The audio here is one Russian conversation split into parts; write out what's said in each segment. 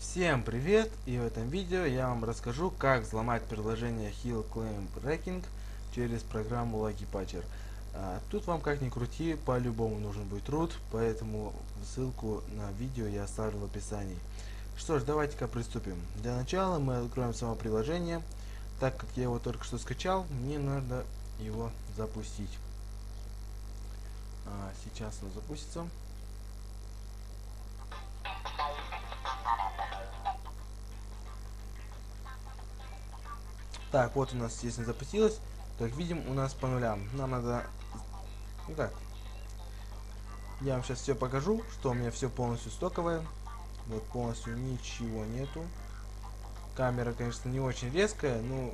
Всем привет! И в этом видео я вам расскажу, как взломать приложение Heal Claim Breaking через программу Lucky Patcher. А, тут вам как ни крути, по-любому нужен будет труд, поэтому ссылку на видео я оставлю в описании. Что ж, давайте-ка приступим. Для начала мы откроем само приложение. Так как я его только что скачал, мне надо его запустить. А, сейчас оно запустится. Так, вот у нас, естественно, запустилось. Как видим, у нас по нулям. Нам надо... Ну так. Я вам сейчас все покажу, что у меня все полностью стоковое. Вот полностью ничего нету. Камера, конечно, не очень резкая, но...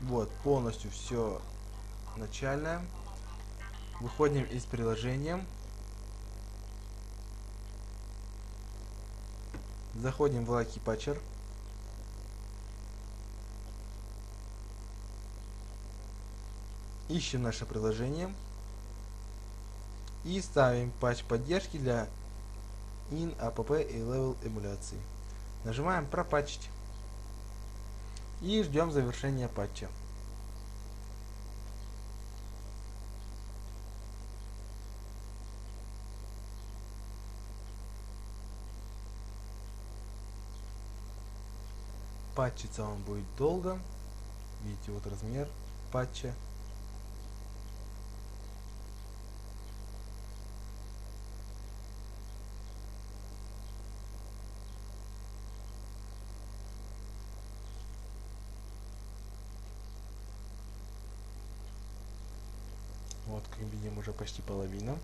Вот, полностью все начальное. Выходим из приложения. Заходим в Lucky Patcher. Ищем наше приложение. И ставим патч поддержки для in, app и level эмуляции. Нажимаем пропатчить. И ждем завершения патча. Патчиться он будет долго. Видите, вот размер патча. Вот, как видим, уже почти половина.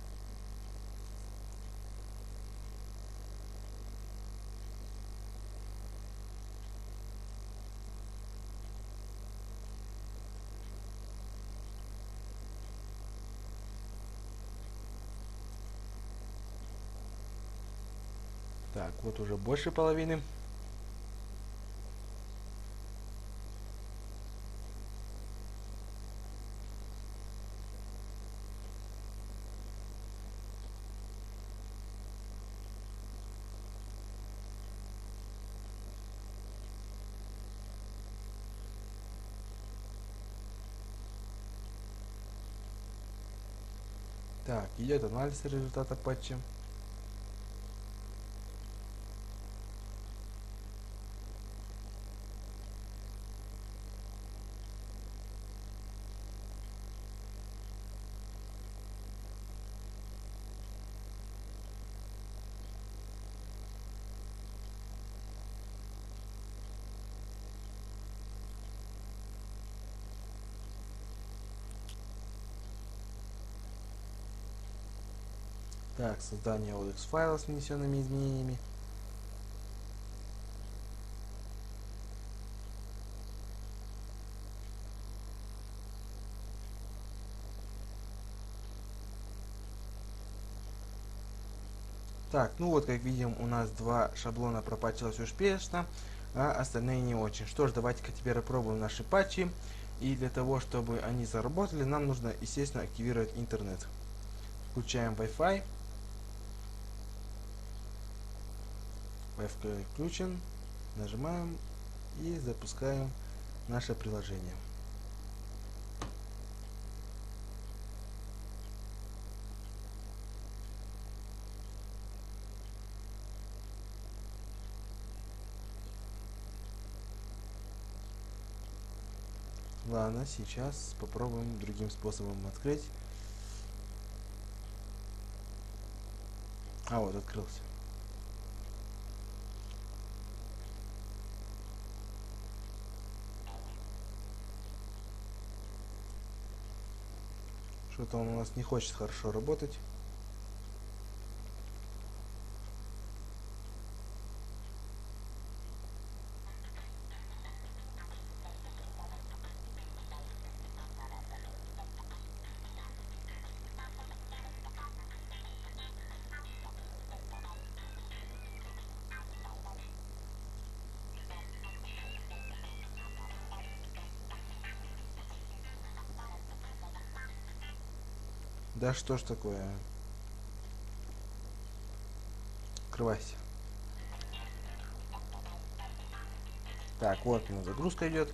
Так, вот уже больше половины. Так, идет анализ результата патча. Так, создание ODX файла с внесенными изменениями. Так, ну вот, как видим, у нас два шаблона пропатчилось успешно, а остальные не очень. Что ж, давайте-ка теперь опробуем наши патчи. И для того, чтобы они заработали, нам нужно, естественно, активировать интернет. Включаем Wi-Fi. Wi-Fi включен. Нажимаем и запускаем наше приложение. Ладно, сейчас попробуем другим способом открыть. А, вот открылся. Что-то он у нас не хочет хорошо работать. Да что ж такое? Открывайся. Так, вот у нас загрузка идет.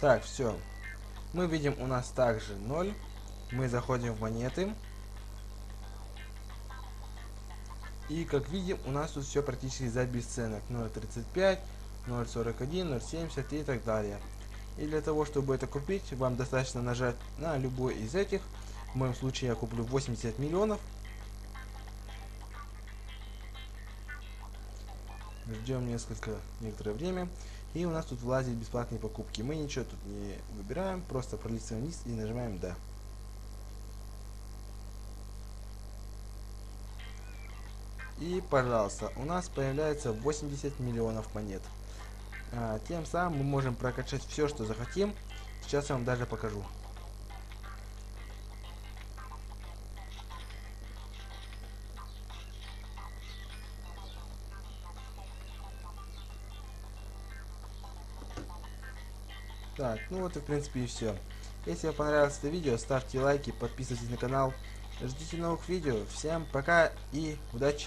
Так, все. Мы видим у нас также 0. Мы заходим в монеты. И как видим, у нас тут все практически за бесценок. 0.35, 0.41, 0.70 и так далее. И для того, чтобы это купить, вам достаточно нажать на любой из этих. В моем случае я куплю 80 миллионов. Ждем несколько, некоторое время. И у нас тут влазит бесплатные покупки. Мы ничего тут не выбираем, просто пролистываем вниз и нажимаем «Да». И, пожалуйста, у нас появляется 80 миллионов монет. А, тем самым мы можем прокачать все, что захотим. Сейчас я вам даже покажу. Так, ну вот и в принципе и все. Если вам понравилось это видео, ставьте лайки, подписывайтесь на канал. Ждите новых видео. Всем пока и удачи!